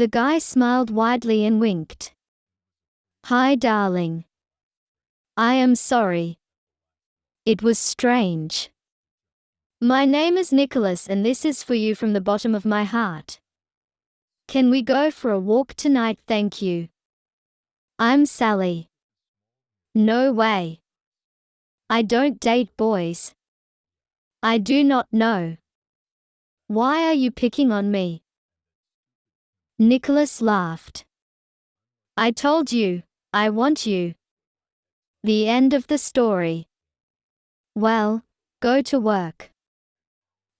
The guy smiled widely and winked. Hi, darling. I am sorry. It was strange. My name is Nicholas and this is for you from the bottom of my heart. Can we go for a walk tonight, thank you? I'm Sally. No way. I don't date boys. I do not know. Why are you picking on me? Nicholas laughed. I told you, I want you. The end of the story. Well, go to work.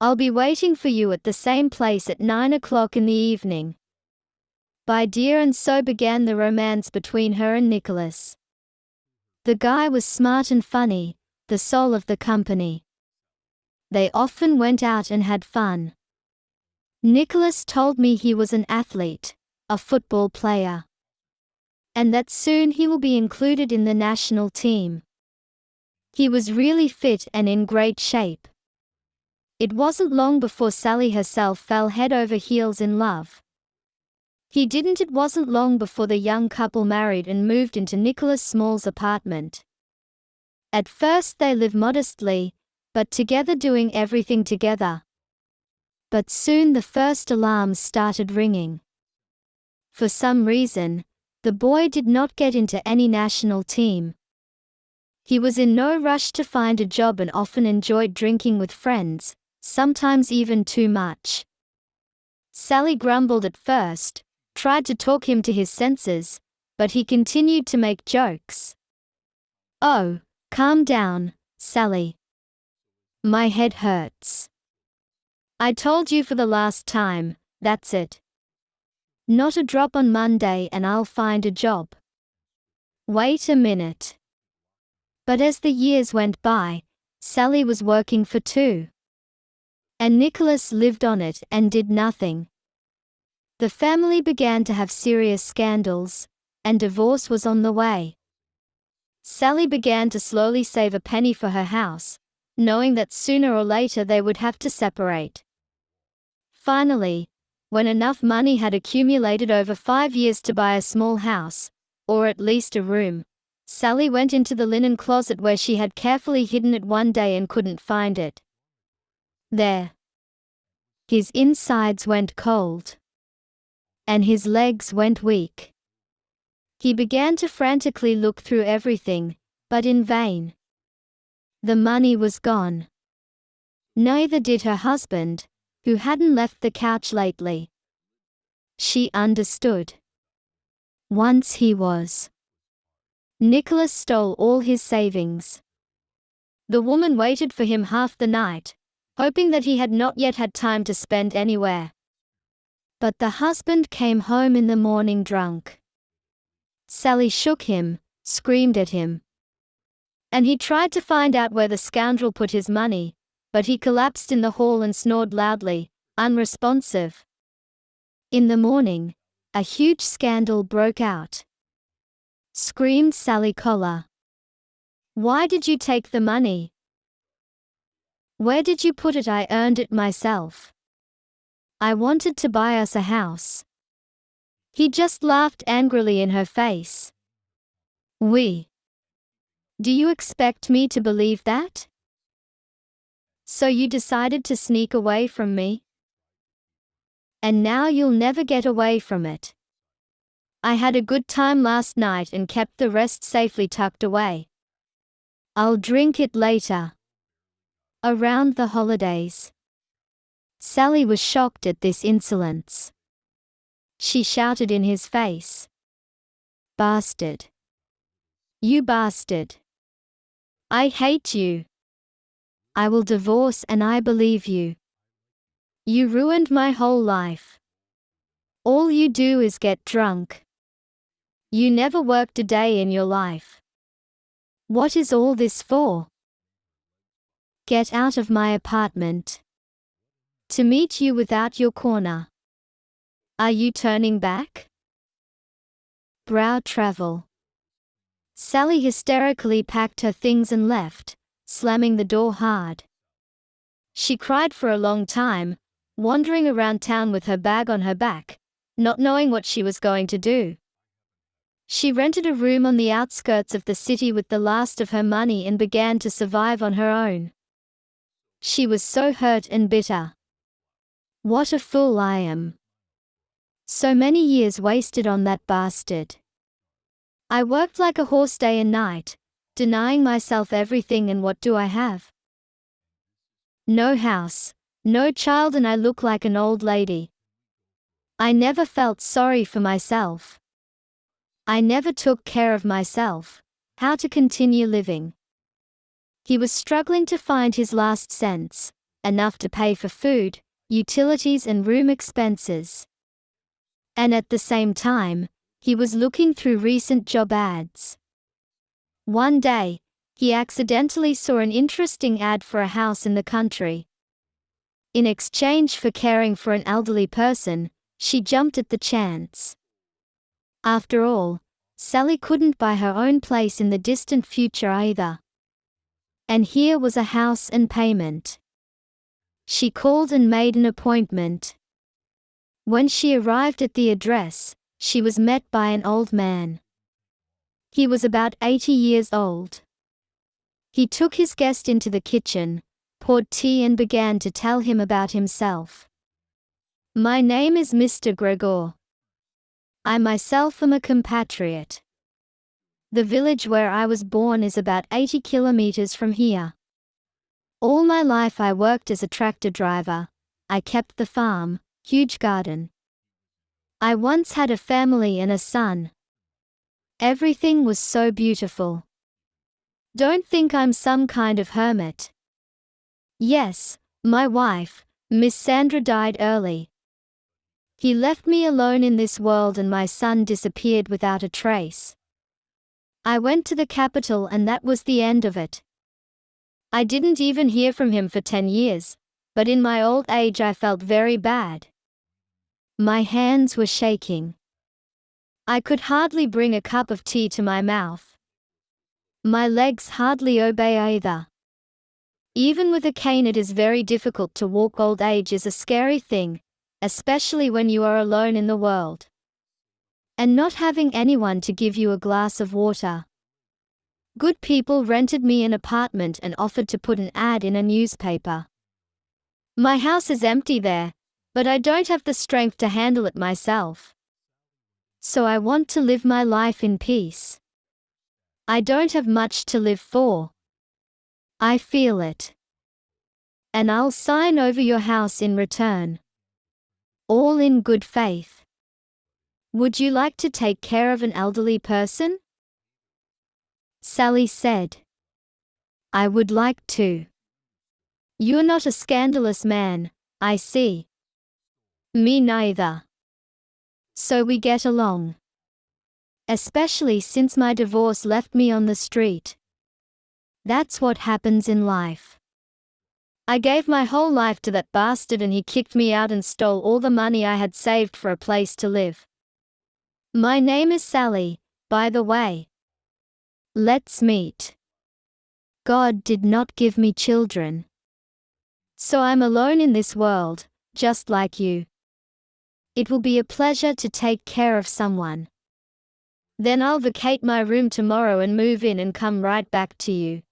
I'll be waiting for you at the same place at 9 o'clock in the evening. By dear and so began the romance between her and Nicholas. The guy was smart and funny, the soul of the company. They often went out and had fun. Nicholas told me he was an athlete, a football player. And that soon he will be included in the national team. He was really fit and in great shape. It wasn't long before Sally herself fell head over heels in love. He didn't it wasn't long before the young couple married and moved into Nicholas Small's apartment. At first they lived modestly, but together doing everything together. But soon the first alarms started ringing. For some reason, the boy did not get into any national team. He was in no rush to find a job and often enjoyed drinking with friends, sometimes even too much. Sally grumbled at first, tried to talk him to his senses, but he continued to make jokes. Oh, calm down, Sally. My head hurts. I told you for the last time, that's it. Not a drop on Monday and I'll find a job. Wait a minute. But as the years went by, Sally was working for two. And Nicholas lived on it and did nothing. The family began to have serious scandals, and divorce was on the way. Sally began to slowly save a penny for her house, knowing that sooner or later they would have to separate. Finally, when enough money had accumulated over five years to buy a small house, or at least a room, Sally went into the linen closet where she had carefully hidden it one day and couldn't find it. There. His insides went cold. And his legs went weak. He began to frantically look through everything, but in vain. The money was gone. Neither did her husband, who hadn't left the couch lately. She understood. Once he was. Nicholas stole all his savings. The woman waited for him half the night, hoping that he had not yet had time to spend anywhere. But the husband came home in the morning drunk. Sally shook him, screamed at him. And he tried to find out where the scoundrel put his money, but he collapsed in the hall and snored loudly, unresponsive. In the morning, a huge scandal broke out. Screamed Sally Collar. Why did you take the money? Where did you put it? I earned it myself. I wanted to buy us a house. He just laughed angrily in her face. We. Do you expect me to believe that? So you decided to sneak away from me? And now you'll never get away from it. I had a good time last night and kept the rest safely tucked away. I'll drink it later. Around the holidays. Sally was shocked at this insolence. She shouted in his face. Bastard. You bastard. I hate you. I will divorce and I believe you. You ruined my whole life. All you do is get drunk. You never worked a day in your life. What is all this for? Get out of my apartment. To meet you without your corner. Are you turning back? Brow travel. Sally hysterically packed her things and left slamming the door hard. She cried for a long time, wandering around town with her bag on her back, not knowing what she was going to do. She rented a room on the outskirts of the city with the last of her money and began to survive on her own. She was so hurt and bitter. What a fool I am. So many years wasted on that bastard. I worked like a horse day and night, denying myself everything and what do I have? No house, no child and I look like an old lady. I never felt sorry for myself. I never took care of myself, how to continue living. He was struggling to find his last cents, enough to pay for food, utilities and room expenses. And at the same time, he was looking through recent job ads. One day, he accidentally saw an interesting ad for a house in the country. In exchange for caring for an elderly person, she jumped at the chance. After all, Sally couldn't buy her own place in the distant future either. And here was a house and payment. She called and made an appointment. When she arrived at the address, she was met by an old man. He was about 80 years old. He took his guest into the kitchen, poured tea and began to tell him about himself. My name is Mr. Gregor. I myself am a compatriot. The village where I was born is about 80 kilometers from here. All my life I worked as a tractor driver. I kept the farm, huge garden. I once had a family and a son. Everything was so beautiful. Don't think I'm some kind of hermit. Yes, my wife, Miss Sandra died early. He left me alone in this world and my son disappeared without a trace. I went to the capital and that was the end of it. I didn't even hear from him for 10 years, but in my old age I felt very bad. My hands were shaking. I could hardly bring a cup of tea to my mouth. My legs hardly obey either. Even with a cane it is very difficult to walk old age is a scary thing, especially when you are alone in the world. And not having anyone to give you a glass of water. Good people rented me an apartment and offered to put an ad in a newspaper. My house is empty there, but I don't have the strength to handle it myself. So I want to live my life in peace. I don't have much to live for. I feel it. And I'll sign over your house in return. All in good faith. Would you like to take care of an elderly person? Sally said. I would like to. You're not a scandalous man, I see. Me neither. So we get along. Especially since my divorce left me on the street. That's what happens in life. I gave my whole life to that bastard and he kicked me out and stole all the money I had saved for a place to live. My name is Sally, by the way. Let's meet. God did not give me children. So I'm alone in this world, just like you. It will be a pleasure to take care of someone. Then I'll vacate my room tomorrow and move in and come right back to you.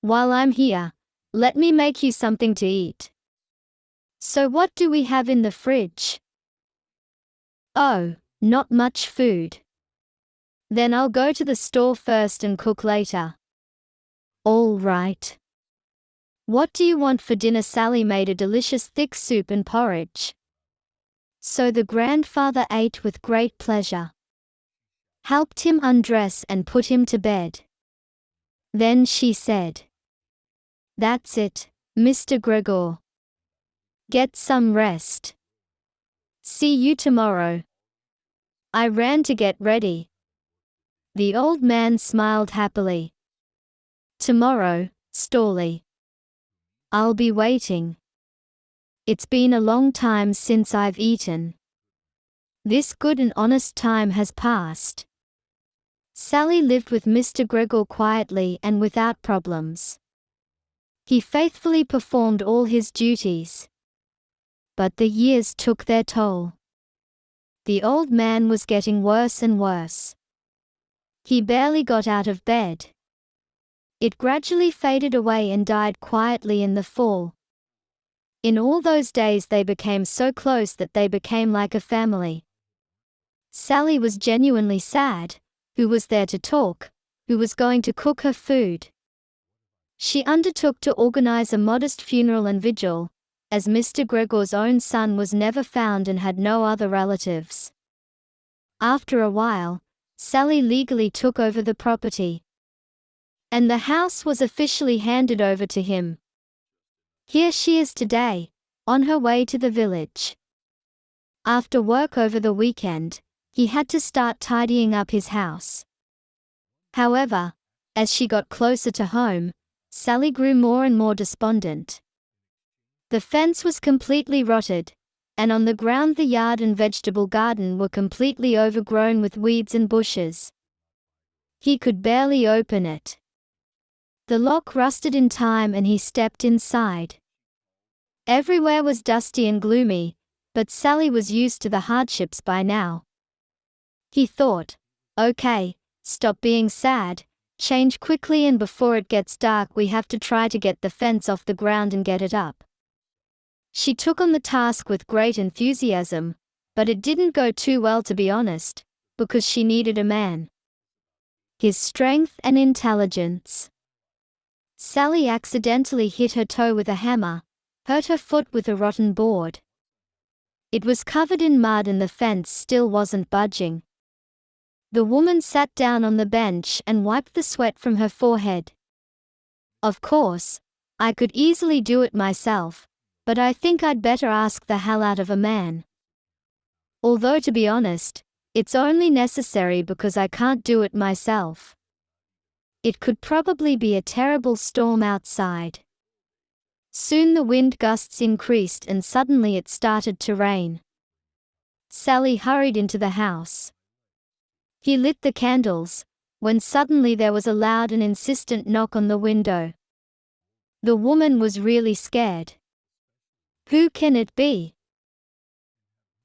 While I'm here, let me make you something to eat. So what do we have in the fridge? Oh, not much food. Then I'll go to the store first and cook later. All right. What do you want for dinner? Sally made a delicious thick soup and porridge. So the grandfather ate with great pleasure. Helped him undress and put him to bed. Then she said, That's it, Mr. Gregor. Get some rest. See you tomorrow. I ran to get ready. The old man smiled happily. Tomorrow, Storley. I'll be waiting. It's been a long time since I've eaten. This good and honest time has passed. Sally lived with Mr. Gregor quietly and without problems. He faithfully performed all his duties. But the years took their toll. the old man was getting worse and worse. He barely got out of bed. It gradually faded away and died quietly in the fall. In all those days they became so close that they became like a family. Sally was genuinely sad, who was there to talk, who was going to cook her food. She undertook to organize a modest funeral and vigil, as Mr. Gregor's own son was never found and had no other relatives. After a while, Sally legally took over the property. And the house was officially handed over to him. Here she is today, on her way to the village. After work over the weekend, he had to start tidying up his house. However, as she got closer to home, Sally grew more and more despondent. The fence was completely rotted, and on the ground the yard and vegetable garden were completely overgrown with weeds and bushes. He could barely open it. The lock rusted in time and he stepped inside. Everywhere was dusty and gloomy, but Sally was used to the hardships by now. He thought, okay, stop being sad, change quickly and before it gets dark we have to try to get the fence off the ground and get it up. She took on the task with great enthusiasm, but it didn't go too well to be honest, because she needed a man. His strength and intelligence. Sally accidentally hit her toe with a hammer, hurt her foot with a rotten board. It was covered in mud and the fence still wasn't budging. The woman sat down on the bench and wiped the sweat from her forehead. Of course, I could easily do it myself, but I think I'd better ask the hell out of a man. Although to be honest, it's only necessary because I can't do it myself. It could probably be a terrible storm outside. Soon the wind gusts increased and suddenly it started to rain. Sally hurried into the house. He lit the candles, when suddenly there was a loud and insistent knock on the window. The woman was really scared. Who can it be?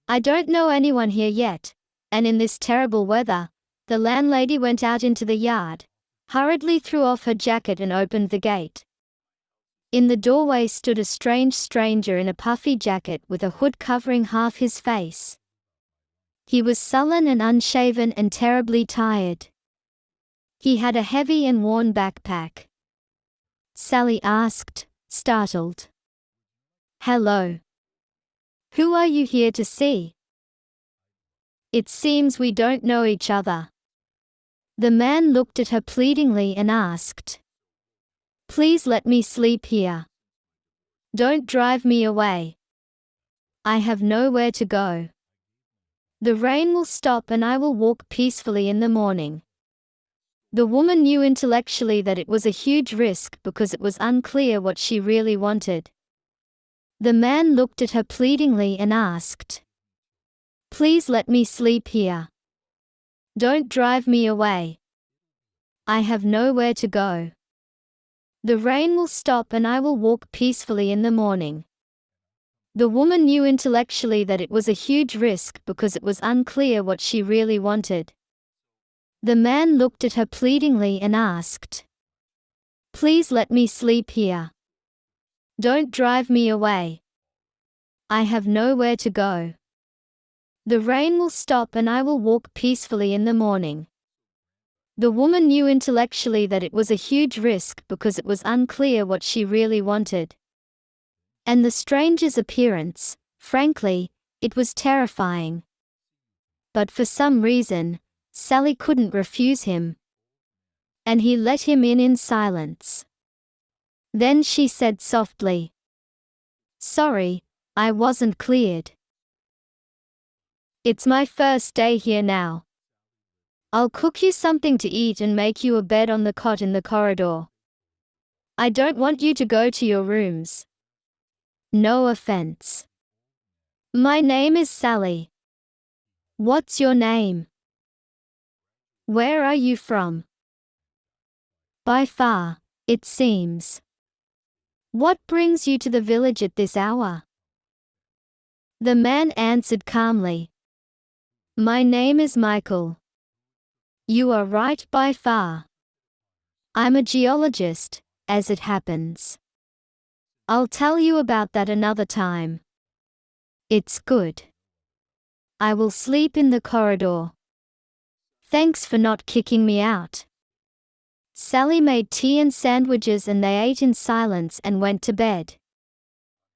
I don't know anyone here yet, and in this terrible weather, the landlady went out into the yard, hurriedly threw off her jacket and opened the gate. In the doorway stood a strange stranger in a puffy jacket with a hood covering half his face. He was sullen and unshaven and terribly tired. He had a heavy and worn backpack. Sally asked, startled. Hello. Who are you here to see? It seems we don't know each other. The man looked at her pleadingly and asked. Please let me sleep here. Don't drive me away. I have nowhere to go. The rain will stop and I will walk peacefully in the morning. The woman knew intellectually that it was a huge risk because it was unclear what she really wanted. The man looked at her pleadingly and asked, Please let me sleep here. Don't drive me away. I have nowhere to go. The rain will stop and I will walk peacefully in the morning. The woman knew intellectually that it was a huge risk because it was unclear what she really wanted. The man looked at her pleadingly and asked, Please let me sleep here. Don't drive me away. I have nowhere to go. The rain will stop and I will walk peacefully in the morning. The woman knew intellectually that it was a huge risk because it was unclear what she really wanted. And the stranger's appearance, frankly, it was terrifying. But for some reason, Sally couldn't refuse him. And he let him in in silence. Then she said softly, Sorry, I wasn't cleared. It's my first day here now. I'll cook you something to eat and make you a bed on the cot in the corridor. I don't want you to go to your rooms. No offense. My name is Sally. What's your name? Where are you from? By far, it seems. What brings you to the village at this hour? The man answered calmly, My name is Michael. You are right by far. I'm a geologist, as it happens. I'll tell you about that another time. It's good. I will sleep in the corridor. Thanks for not kicking me out. Sally made tea and sandwiches and they ate in silence and went to bed.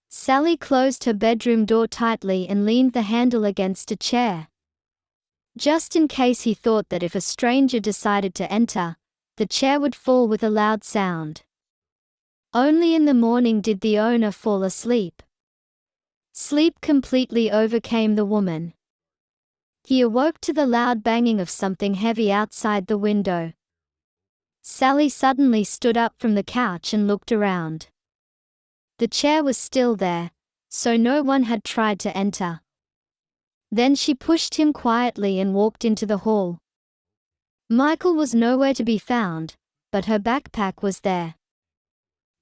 Sally closed her bedroom door tightly and leaned the handle against a chair. Just in case he thought that if a stranger decided to enter, the chair would fall with a loud sound. Only in the morning did the owner fall asleep. Sleep completely overcame the woman. He awoke to the loud banging of something heavy outside the window. Sally suddenly stood up from the couch and looked around. The chair was still there, so no one had tried to enter. Then she pushed him quietly and walked into the hall. Michael was nowhere to be found, but her backpack was there.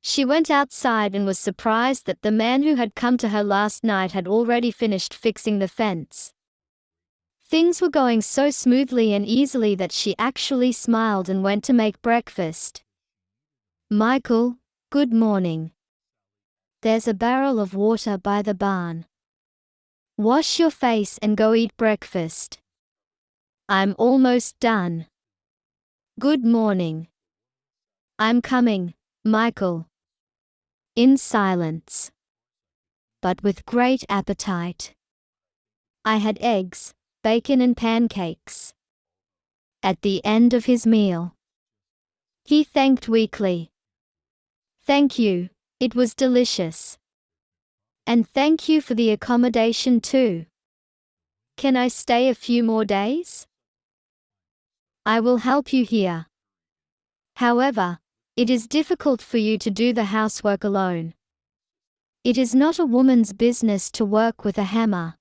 She went outside and was surprised that the man who had come to her last night had already finished fixing the fence. Things were going so smoothly and easily that she actually smiled and went to make breakfast. Michael, good morning. There's a barrel of water by the barn. Wash your face and go eat breakfast. I'm almost done. Good morning. I'm coming, Michael. In silence. But with great appetite. I had eggs, bacon and pancakes. At the end of his meal, he thanked weakly. Thank you, it was delicious. And thank you for the accommodation too. Can I stay a few more days? I will help you here. However, it is difficult for you to do the housework alone. It is not a woman's business to work with a hammer.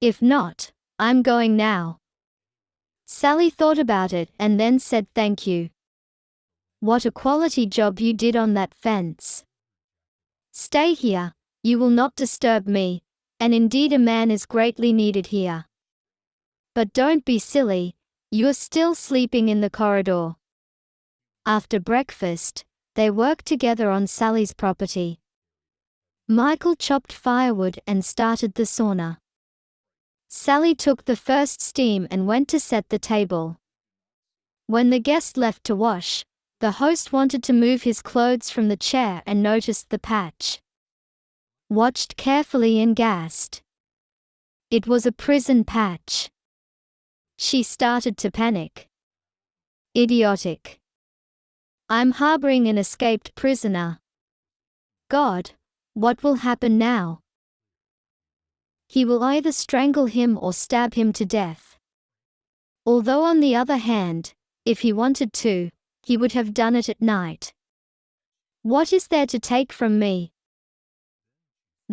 If not, I'm going now. Sally thought about it and then said thank you. What a quality job you did on that fence. Stay here, you will not disturb me, and indeed a man is greatly needed here. But don't be silly, you're still sleeping in the corridor. After breakfast, they worked together on Sally's property. Michael chopped firewood and started the sauna. Sally took the first steam and went to set the table. When the guest left to wash, the host wanted to move his clothes from the chair and noticed the patch. Watched carefully and gasped. It was a prison patch. She started to panic. Idiotic. I'm harboring an escaped prisoner. God, what will happen now? he will either strangle him or stab him to death. Although on the other hand, if he wanted to, he would have done it at night. What is there to take from me?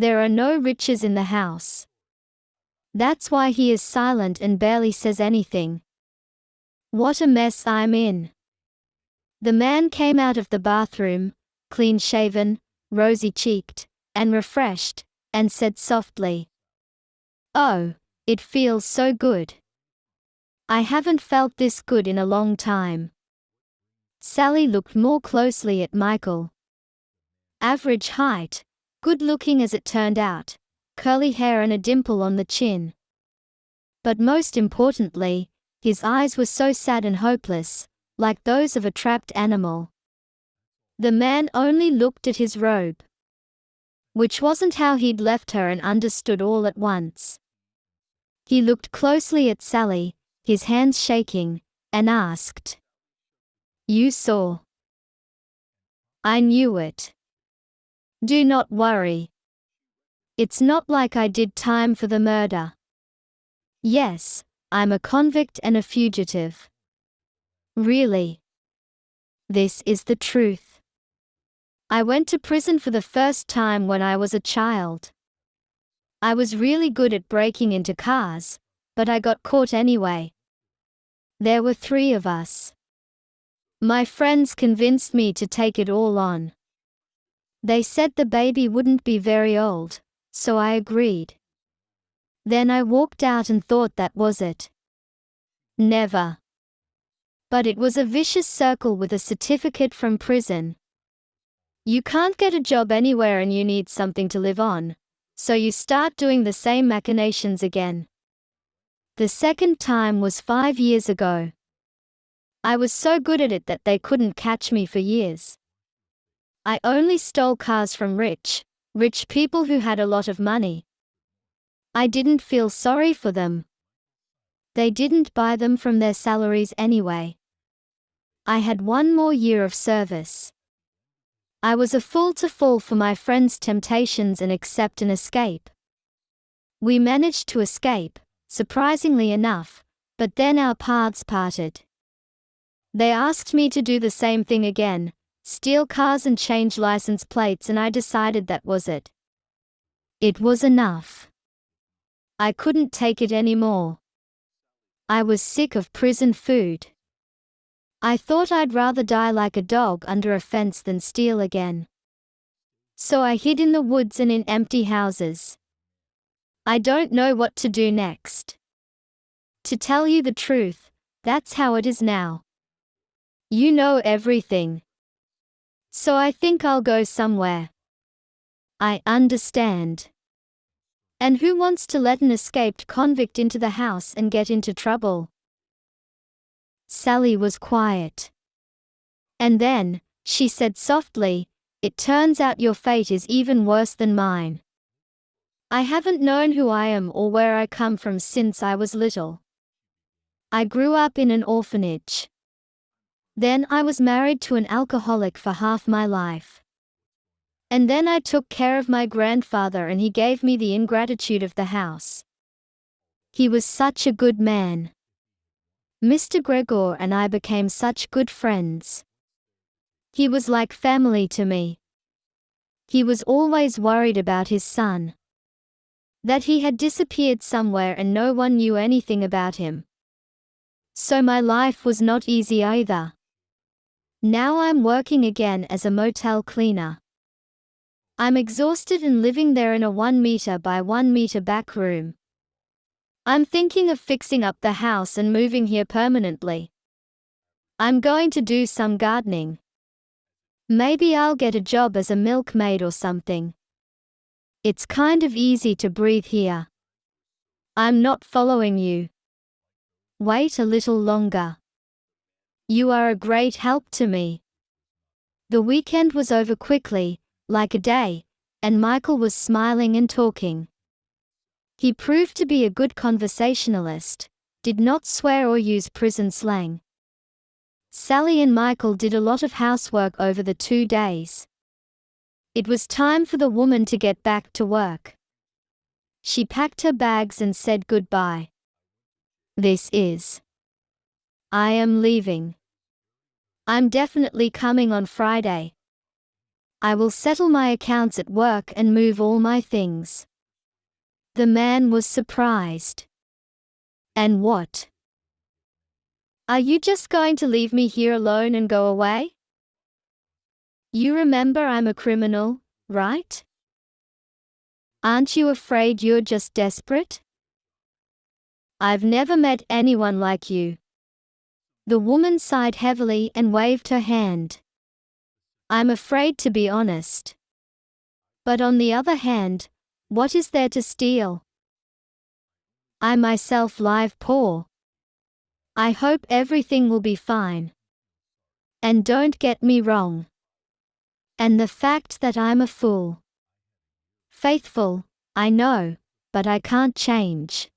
There are no riches in the house. That's why he is silent and barely says anything. What a mess I'm in. The man came out of the bathroom, clean shaven, rosy cheeked, and refreshed, and said softly, Oh, it feels so good. I haven't felt this good in a long time. Sally looked more closely at Michael. Average height, good looking as it turned out, curly hair and a dimple on the chin. But most importantly, his eyes were so sad and hopeless, like those of a trapped animal. The man only looked at his robe. Which wasn't how he'd left her and understood all at once. He looked closely at Sally, his hands shaking, and asked. You saw. I knew it. Do not worry. It's not like I did time for the murder. Yes, I'm a convict and a fugitive. Really. This is the truth. I went to prison for the first time when I was a child. I was really good at breaking into cars, but I got caught anyway. There were three of us. My friends convinced me to take it all on. They said the baby wouldn't be very old, so I agreed. Then I walked out and thought that was it. Never. But it was a vicious circle with a certificate from prison. You can't get a job anywhere and you need something to live on, so you start doing the same machinations again. The second time was five years ago. I was so good at it that they couldn't catch me for years. I only stole cars from rich, rich people who had a lot of money. I didn't feel sorry for them. They didn't buy them from their salaries anyway. I had one more year of service. I was a fool to fall for my friend's temptations and accept an escape. We managed to escape, surprisingly enough, but then our paths parted. They asked me to do the same thing again, steal cars and change license plates and I decided that was it. It was enough. I couldn't take it anymore. I was sick of prison food. I thought I'd rather die like a dog under a fence than steal again. So I hid in the woods and in empty houses. I don't know what to do next. To tell you the truth, that's how it is now. You know everything. So I think I'll go somewhere. I understand. And who wants to let an escaped convict into the house and get into trouble? Sally was quiet. And then, she said softly, It turns out your fate is even worse than mine. I haven't known who I am or where I come from since I was little. I grew up in an orphanage. Then I was married to an alcoholic for half my life. And then I took care of my grandfather and he gave me the ingratitude of the house. He was such a good man. Mr. Gregor and I became such good friends. He was like family to me. He was always worried about his son. That he had disappeared somewhere and no one knew anything about him. So my life was not easy either. Now I'm working again as a motel cleaner. I'm exhausted and living there in a 1 meter by 1 meter back room. I'm thinking of fixing up the house and moving here permanently. I'm going to do some gardening. Maybe I'll get a job as a milkmaid or something. It's kind of easy to breathe here. I'm not following you. Wait a little longer. You are a great help to me. The weekend was over quickly, like a day, and Michael was smiling and talking. He proved to be a good conversationalist, did not swear or use prison slang. Sally and Michael did a lot of housework over the two days. It was time for the woman to get back to work. She packed her bags and said goodbye. This is. I am leaving. I'm definitely coming on Friday. I will settle my accounts at work and move all my things. The man was surprised. And what? Are you just going to leave me here alone and go away? You remember I'm a criminal, right? Aren't you afraid you're just desperate? I've never met anyone like you. The woman sighed heavily and waved her hand. I'm afraid to be honest. But on the other hand, what is there to steal? I myself live poor. I hope everything will be fine. And don't get me wrong. And the fact that I'm a fool. Faithful, I know, but I can't change.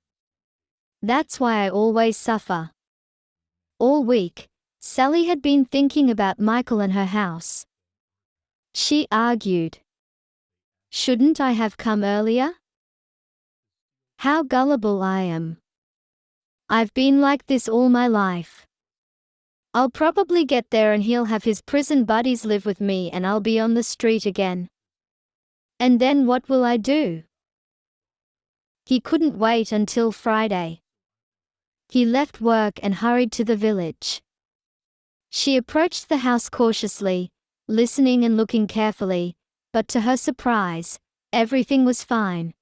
That's why I always suffer. All week, Sally had been thinking about Michael and her house. She argued. Shouldn't I have come earlier? How gullible I am. I've been like this all my life. I'll probably get there and he'll have his prison buddies live with me and I'll be on the street again. And then what will I do? He couldn't wait until Friday. He left work and hurried to the village. She approached the house cautiously, listening and looking carefully, but to her surprise, everything was fine.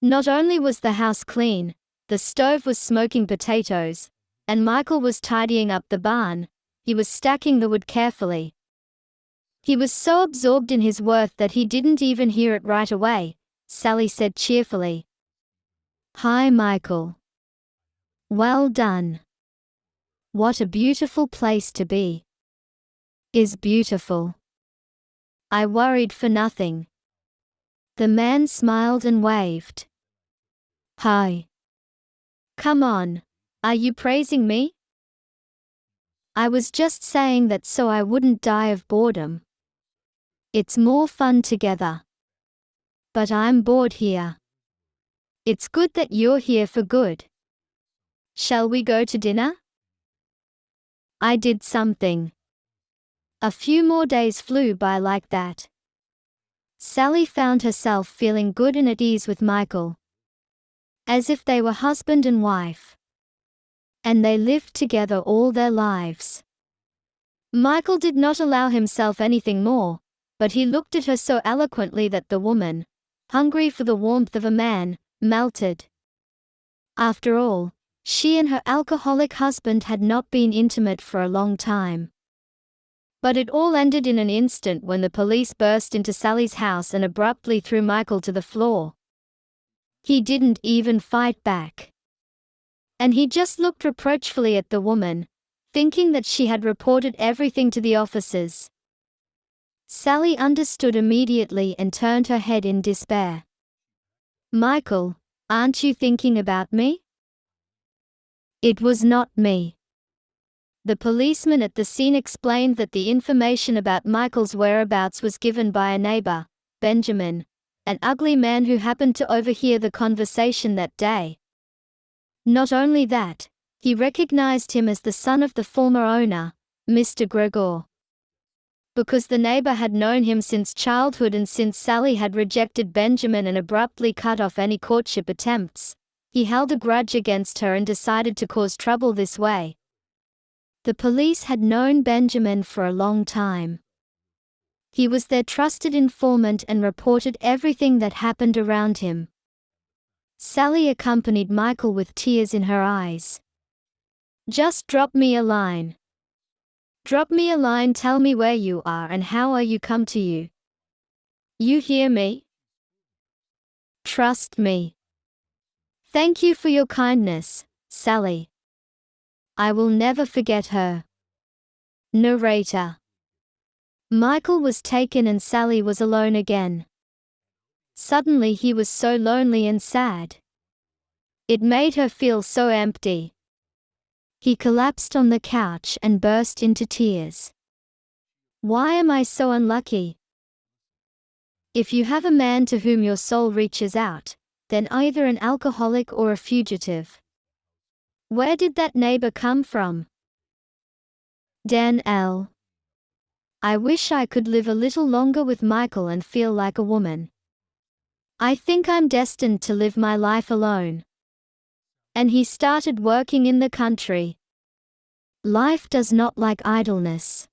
Not only was the house clean, the stove was smoking potatoes, and Michael was tidying up the barn, he was stacking the wood carefully. He was so absorbed in his work that he didn't even hear it right away, Sally said cheerfully. Hi, Michael. Well done. What a beautiful place to be. Is beautiful. I worried for nothing. The man smiled and waved. Hi. Come on. Are you praising me? I was just saying that so I wouldn't die of boredom. It's more fun together. But I'm bored here. It's good that you're here for good. Shall we go to dinner? I did something. A few more days flew by like that. Sally found herself feeling good and at ease with Michael. As if they were husband and wife and they lived together all their lives. Michael did not allow himself anything more, but he looked at her so eloquently that the woman, hungry for the warmth of a man, melted. After all, she and her alcoholic husband had not been intimate for a long time. But it all ended in an instant when the police burst into Sally's house and abruptly threw Michael to the floor. He didn't even fight back and he just looked reproachfully at the woman, thinking that she had reported everything to the officers. Sally understood immediately and turned her head in despair. Michael, aren't you thinking about me? It was not me. The policeman at the scene explained that the information about Michael's whereabouts was given by a neighbor, Benjamin, an ugly man who happened to overhear the conversation that day. Not only that, he recognized him as the son of the former owner, Mr. Gregor. Because the neighbor had known him since childhood and since Sally had rejected Benjamin and abruptly cut off any courtship attempts, he held a grudge against her and decided to cause trouble this way. The police had known Benjamin for a long time. He was their trusted informant and reported everything that happened around him. Sally accompanied Michael with tears in her eyes. Just drop me a line. Drop me a line tell me where you are and how are you come to you. You hear me? Trust me. Thank you for your kindness, Sally. I will never forget her. Narrator Michael was taken and Sally was alone again. Suddenly he was so lonely and sad. It made her feel so empty. He collapsed on the couch and burst into tears. Why am I so unlucky? If you have a man to whom your soul reaches out, then either an alcoholic or a fugitive. Where did that neighbor come from? Dan L. I wish I could live a little longer with Michael and feel like a woman. I think I'm destined to live my life alone. And he started working in the country. Life does not like idleness.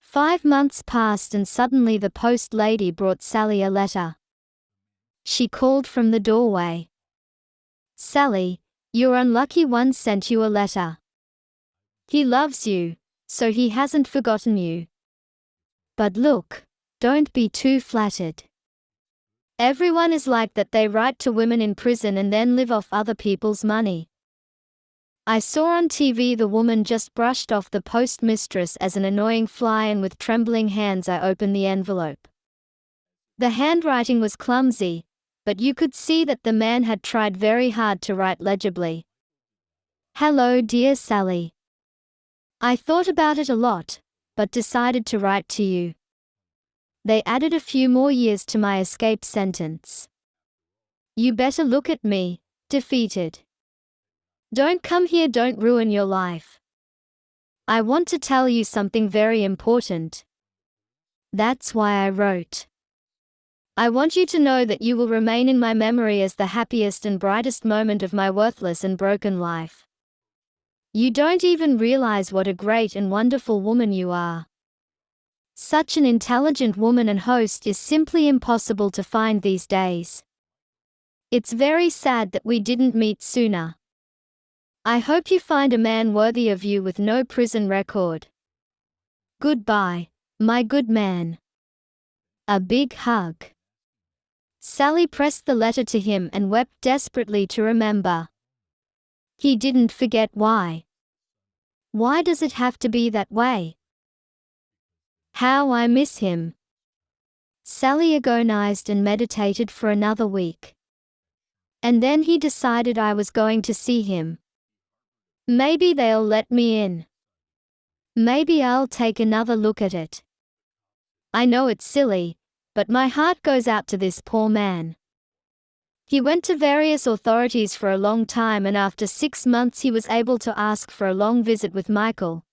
Five months passed and suddenly the post lady brought Sally a letter. She called from the doorway. Sally, your unlucky one sent you a letter. He loves you, so he hasn't forgotten you. But look, don't be too flattered. Everyone is like that they write to women in prison and then live off other people's money. I saw on TV the woman just brushed off the postmistress as an annoying fly and with trembling hands I opened the envelope. The handwriting was clumsy, but you could see that the man had tried very hard to write legibly. Hello dear Sally. I thought about it a lot, but decided to write to you. They added a few more years to my escape sentence. You better look at me, defeated. Don't come here, don't ruin your life. I want to tell you something very important. That's why I wrote. I want you to know that you will remain in my memory as the happiest and brightest moment of my worthless and broken life. You don't even realize what a great and wonderful woman you are. Such an intelligent woman and host is simply impossible to find these days. It's very sad that we didn't meet sooner. I hope you find a man worthy of you with no prison record. Goodbye, my good man. A big hug. Sally pressed the letter to him and wept desperately to remember. He didn't forget why. Why does it have to be that way? How I miss him. Sally agonized and meditated for another week. And then he decided I was going to see him. Maybe they'll let me in. Maybe I'll take another look at it. I know it's silly, but my heart goes out to this poor man. He went to various authorities for a long time and after six months he was able to ask for a long visit with Michael.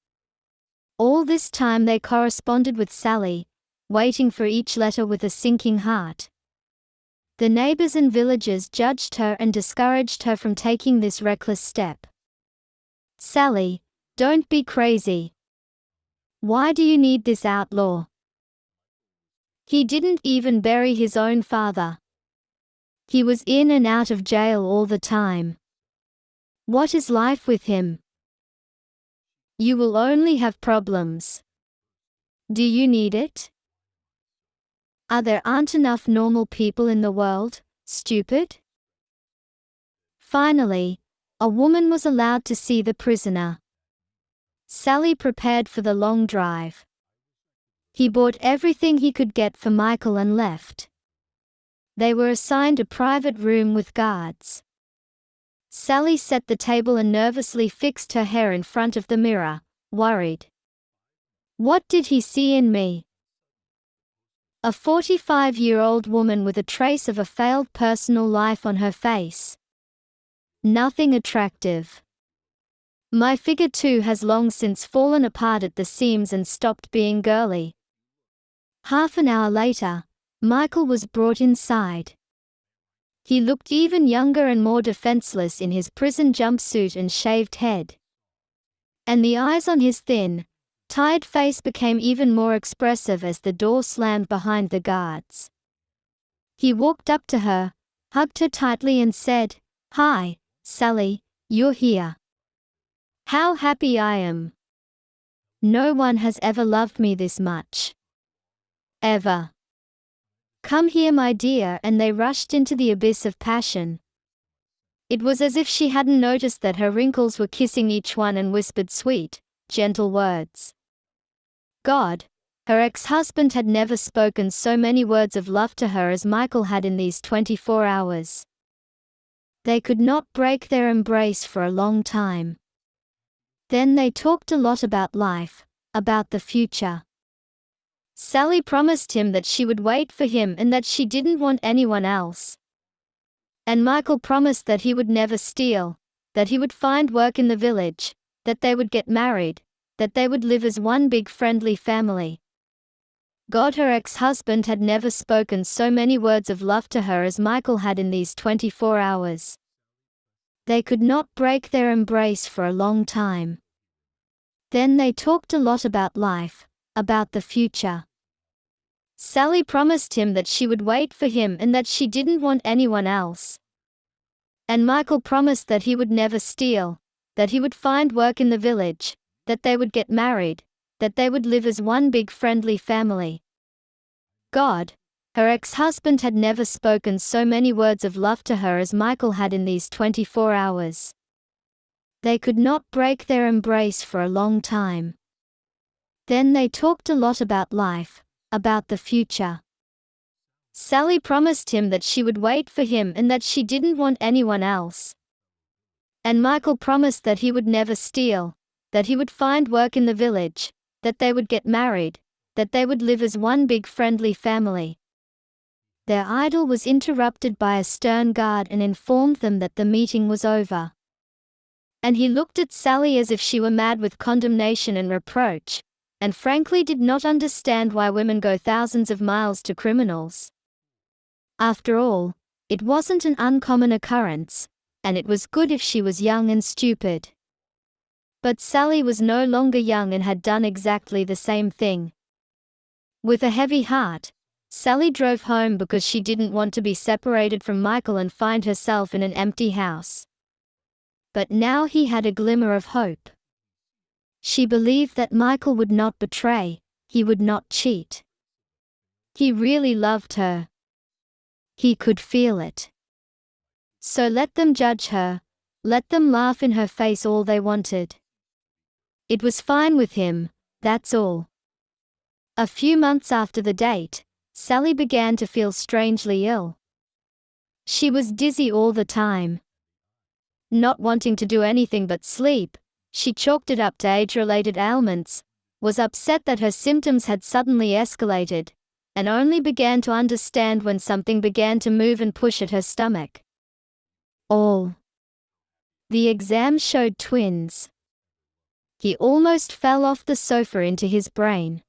All this time they corresponded with Sally, waiting for each letter with a sinking heart. The neighbors and villagers judged her and discouraged her from taking this reckless step. Sally, don't be crazy. Why do you need this outlaw? He didn't even bury his own father. He was in and out of jail all the time. What is life with him? You will only have problems. Do you need it? Are there aren't enough normal people in the world, stupid? Finally, a woman was allowed to see the prisoner. Sally prepared for the long drive. He bought everything he could get for Michael and left. They were assigned a private room with guards. Sally set the table and nervously fixed her hair in front of the mirror, worried. What did he see in me? A 45 year old woman with a trace of a failed personal life on her face. Nothing attractive. My figure too has long since fallen apart at the seams and stopped being girly. Half an hour later, Michael was brought inside. He looked even younger and more defenseless in his prison jumpsuit and shaved head. And the eyes on his thin, tired face became even more expressive as the door slammed behind the guards. He walked up to her, hugged her tightly and said, Hi, Sally, you're here. How happy I am. No one has ever loved me this much. Ever. Come here, my dear, and they rushed into the abyss of passion. It was as if she hadn't noticed that her wrinkles were kissing each one and whispered sweet, gentle words. God, her ex husband had never spoken so many words of love to her as Michael had in these 24 hours. They could not break their embrace for a long time. Then they talked a lot about life, about the future. Sally promised him that she would wait for him and that she didn't want anyone else. And Michael promised that he would never steal, that he would find work in the village, that they would get married, that they would live as one big friendly family. God, her ex husband had never spoken so many words of love to her as Michael had in these 24 hours. They could not break their embrace for a long time. Then they talked a lot about life, about the future. Sally promised him that she would wait for him and that she didn't want anyone else. And Michael promised that he would never steal, that he would find work in the village, that they would get married, that they would live as one big friendly family. God, her ex husband had never spoken so many words of love to her as Michael had in these 24 hours. They could not break their embrace for a long time. Then they talked a lot about life, about the future. Sally promised him that she would wait for him and that she didn't want anyone else. And Michael promised that he would never steal, that he would find work in the village, that they would get married, that they would live as one big friendly family. Their idyll was interrupted by a stern guard and informed them that the meeting was over. And he looked at Sally as if she were mad with condemnation and reproach, and frankly did not understand why women go thousands of miles to criminals. After all, it wasn't an uncommon occurrence, and it was good if she was young and stupid. But Sally was no longer young and had done exactly the same thing. With a heavy heart, Sally drove home because she didn't want to be separated from Michael and find herself in an empty house. But now he had a glimmer of hope. She believed that Michael would not betray, he would not cheat. He really loved her. He could feel it. So let them judge her, let them laugh in her face all they wanted. It was fine with him, that's all. A few months after the date, Sally began to feel strangely ill. She was dizzy all the time. Not wanting to do anything but sleep, she chalked it up to age-related ailments, was upset that her symptoms had suddenly escalated, and only began to understand when something began to move and push at her stomach. All. The exam showed twins. He almost fell off the sofa into his brain.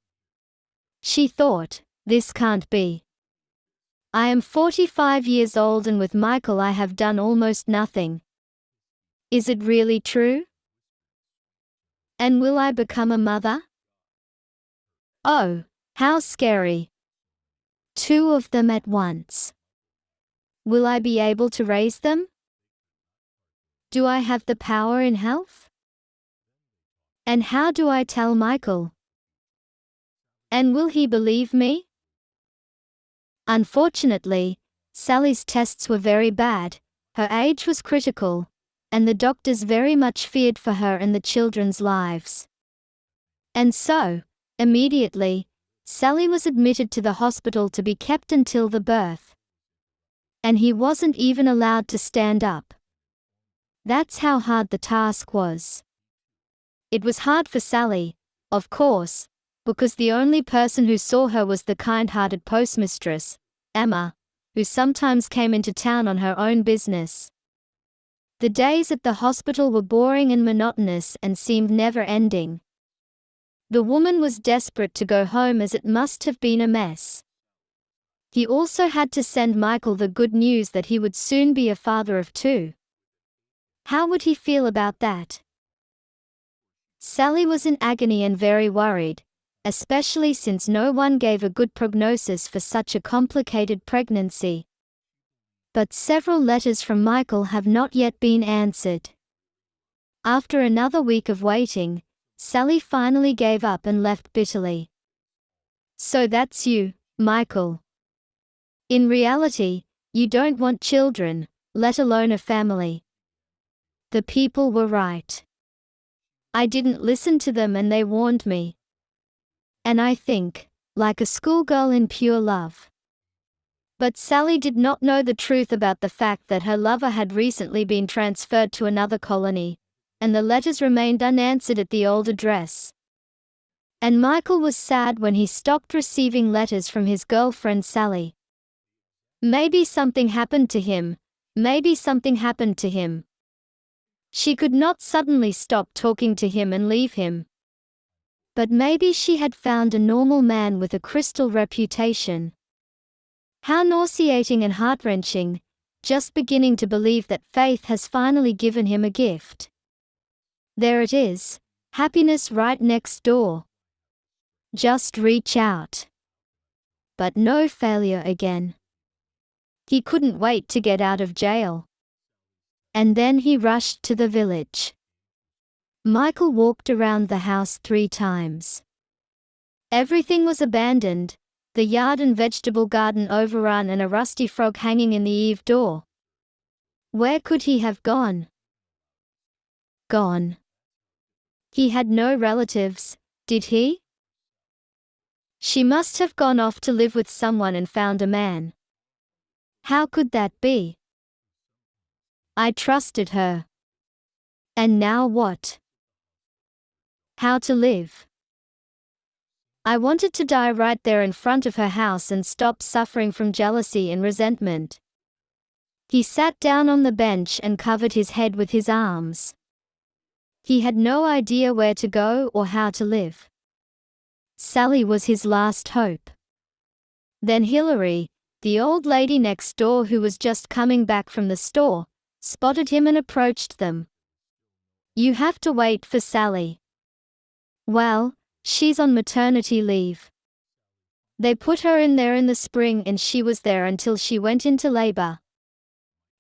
She thought, this can't be. I am 45 years old and with Michael I have done almost nothing. Is it really true? And will I become a mother? Oh, how scary. Two of them at once. Will I be able to raise them? Do I have the power in health? And how do I tell Michael? And will he believe me? Unfortunately, Sally's tests were very bad, her age was critical, and the doctors very much feared for her and the children's lives. And so, immediately, Sally was admitted to the hospital to be kept until the birth. And he wasn't even allowed to stand up. That's how hard the task was. It was hard for Sally, of course, because the only person who saw her was the kind-hearted postmistress, Emma, who sometimes came into town on her own business. The days at the hospital were boring and monotonous and seemed never ending. The woman was desperate to go home as it must have been a mess. He also had to send Michael the good news that he would soon be a father of two. How would he feel about that? Sally was in agony and very worried, especially since no one gave a good prognosis for such a complicated pregnancy. But several letters from Michael have not yet been answered. After another week of waiting, Sally finally gave up and left bitterly. So that's you, Michael. In reality, you don't want children, let alone a family. The people were right. I didn't listen to them and they warned me. And I think, like a schoolgirl in pure love. But Sally did not know the truth about the fact that her lover had recently been transferred to another colony, and the letters remained unanswered at the old address. And Michael was sad when he stopped receiving letters from his girlfriend Sally. Maybe something happened to him, maybe something happened to him. She could not suddenly stop talking to him and leave him. But maybe she had found a normal man with a crystal reputation. How nauseating and heart-wrenching, just beginning to believe that faith has finally given him a gift. There it is, happiness right next door. Just reach out. But no failure again. He couldn't wait to get out of jail. And then he rushed to the village. Michael walked around the house three times. Everything was abandoned, the yard and vegetable garden overrun and a rusty frog hanging in the eave door. Where could he have gone? Gone. He had no relatives, did he? She must have gone off to live with someone and found a man. How could that be? I trusted her. And now what? How to live. I wanted to die right there in front of her house and stop suffering from jealousy and resentment. He sat down on the bench and covered his head with his arms. He had no idea where to go or how to live. Sally was his last hope. Then Hilary, the old lady next door who was just coming back from the store, spotted him and approached them. You have to wait for Sally. Well, she's on maternity leave. They put her in there in the spring and she was there until she went into labor.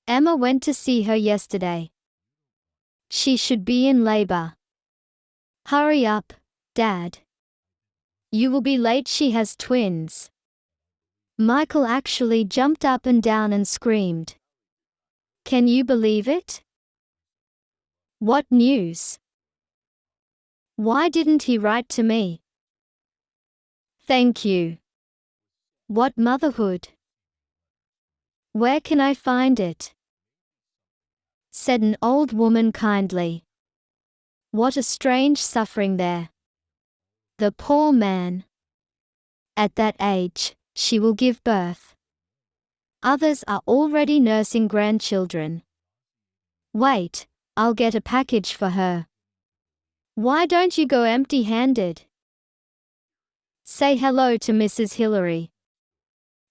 Emma went to see her yesterday. She should be in labor. Hurry up, Dad. You will be late, she has twins. Michael actually jumped up and down and screamed. Can you believe it? What news? Why didn't he write to me? Thank you. What motherhood? Where can I find it? Said an old woman kindly. What a strange suffering there. The poor man. At that age, she will give birth. Others are already nursing grandchildren. Wait, I'll get a package for her. Why don't you go empty handed? Say hello to Mrs. Hillary.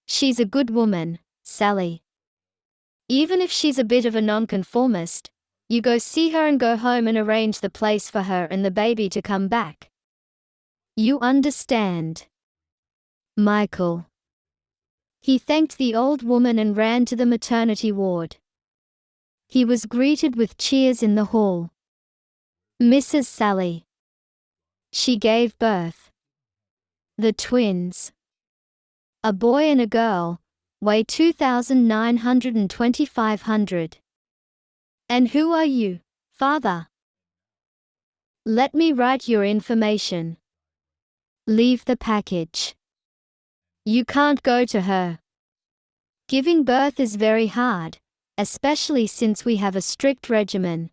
She's a good woman, Sally. Even if she's a bit of a nonconformist, you go see her and go home and arrange the place for her and the baby to come back. You understand. Michael. He thanked the old woman and ran to the maternity ward. He was greeted with cheers in the hall. Mrs. Sally. She gave birth. The twins. A boy and a girl, weigh 2,900 and 2,500. And who are you, father? Let me write your information. Leave the package. You can't go to her. Giving birth is very hard, especially since we have a strict regimen.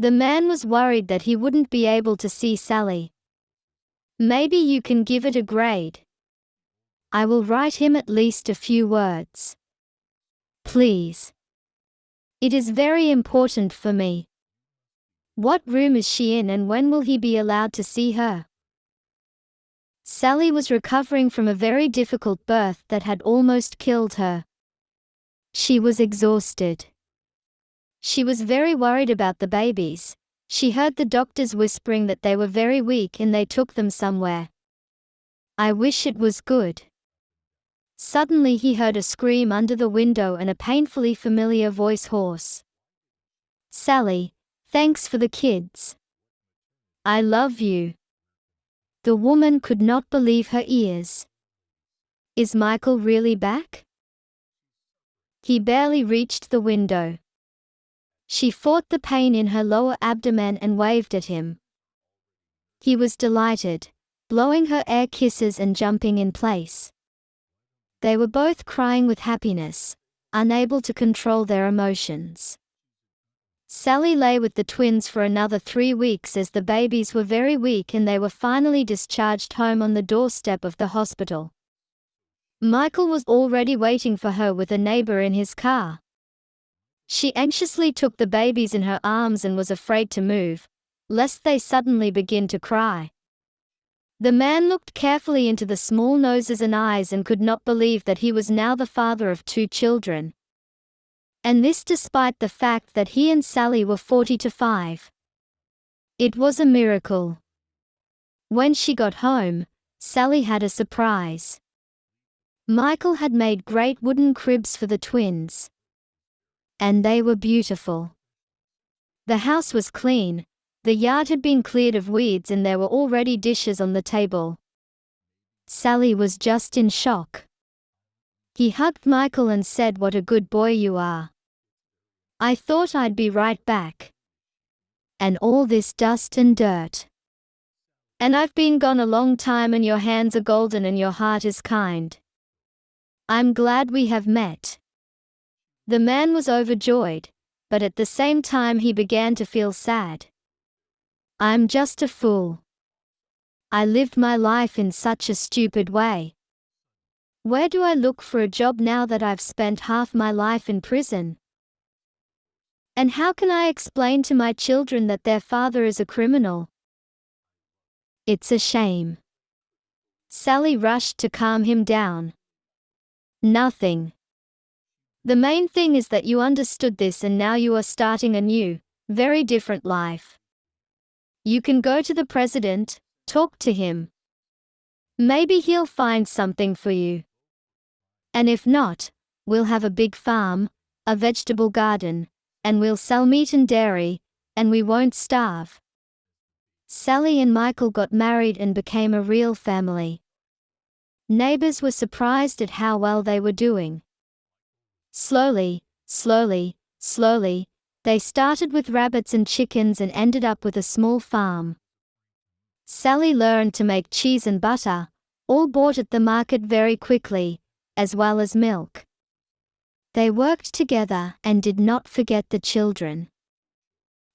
The man was worried that he wouldn't be able to see Sally. Maybe you can give it a grade. I will write him at least a few words. Please. It is very important for me. What room is she in and when will he be allowed to see her? Sally was recovering from a very difficult birth that had almost killed her. She was exhausted. She was very worried about the babies. She heard the doctors whispering that they were very weak and they took them somewhere. I wish it was good. Suddenly he heard a scream under the window and a painfully familiar voice hoarse. Sally, thanks for the kids. I love you. The woman could not believe her ears. Is Michael really back? He barely reached the window. She fought the pain in her lower abdomen and waved at him. He was delighted, blowing her air kisses and jumping in place. They were both crying with happiness, unable to control their emotions. Sally lay with the twins for another three weeks as the babies were very weak and they were finally discharged home on the doorstep of the hospital. Michael was already waiting for her with a neighbor in his car. She anxiously took the babies in her arms and was afraid to move, lest they suddenly begin to cry. The man looked carefully into the small noses and eyes and could not believe that he was now the father of two children. And this despite the fact that he and Sally were 40 to 5. It was a miracle. When she got home, Sally had a surprise. Michael had made great wooden cribs for the twins. And they were beautiful. The house was clean, the yard had been cleared of weeds and there were already dishes on the table. Sally was just in shock. He hugged Michael and said what a good boy you are. I thought I'd be right back. And all this dust and dirt. And I've been gone a long time and your hands are golden and your heart is kind. I'm glad we have met. The man was overjoyed, but at the same time he began to feel sad. I'm just a fool. I lived my life in such a stupid way. Where do I look for a job now that I've spent half my life in prison? And how can I explain to my children that their father is a criminal? It's a shame. Sally rushed to calm him down. Nothing. The main thing is that you understood this and now you are starting a new, very different life. You can go to the president, talk to him. Maybe he'll find something for you. And if not, we'll have a big farm, a vegetable garden, and we'll sell meat and dairy, and we won't starve. Sally and Michael got married and became a real family. Neighbors were surprised at how well they were doing. Slowly, slowly, slowly, they started with rabbits and chickens and ended up with a small farm. Sally learned to make cheese and butter, all bought at the market very quickly, as well as milk. They worked together and did not forget the children.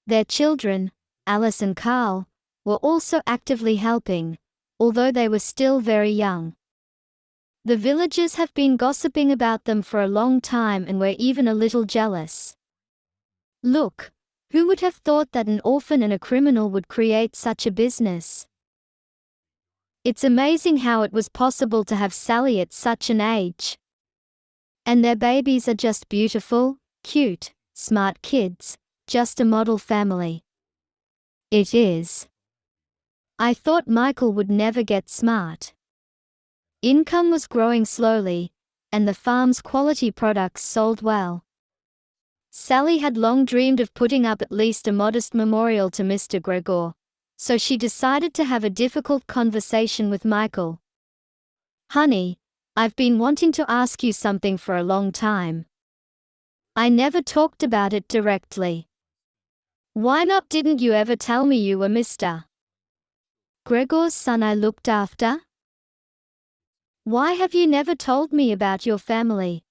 Their children, Alice and Carl, were also actively helping, although they were still very young. The villagers have been gossiping about them for a long time and were even a little jealous. Look, who would have thought that an orphan and a criminal would create such a business? It's amazing how it was possible to have Sally at such an age. And their babies are just beautiful, cute, smart kids, just a model family. It is. I thought Michael would never get smart. Income was growing slowly, and the farm's quality products sold well. Sally had long dreamed of putting up at least a modest memorial to Mr. Gregor, so she decided to have a difficult conversation with Michael. Honey, I've been wanting to ask you something for a long time. I never talked about it directly. Why not didn't you ever tell me you were Mr. Gregor's son I looked after? Why have you never told me about your family?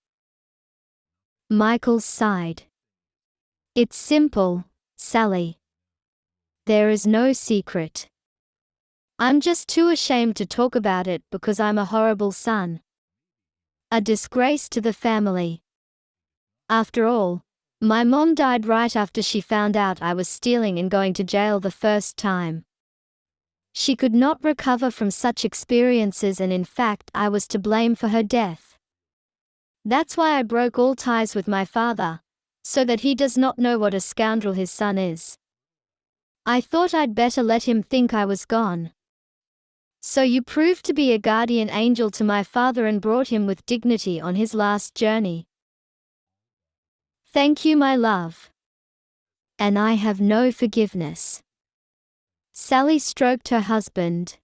Michael sighed. It's simple, Sally. There is no secret. I'm just too ashamed to talk about it because I'm a horrible son. A disgrace to the family. After all, my mom died right after she found out I was stealing and going to jail the first time. She could not recover from such experiences and in fact I was to blame for her death. That's why I broke all ties with my father, so that he does not know what a scoundrel his son is. I thought I'd better let him think I was gone. So you proved to be a guardian angel to my father and brought him with dignity on his last journey. Thank you, my love. And I have no forgiveness. Sally stroked her husband.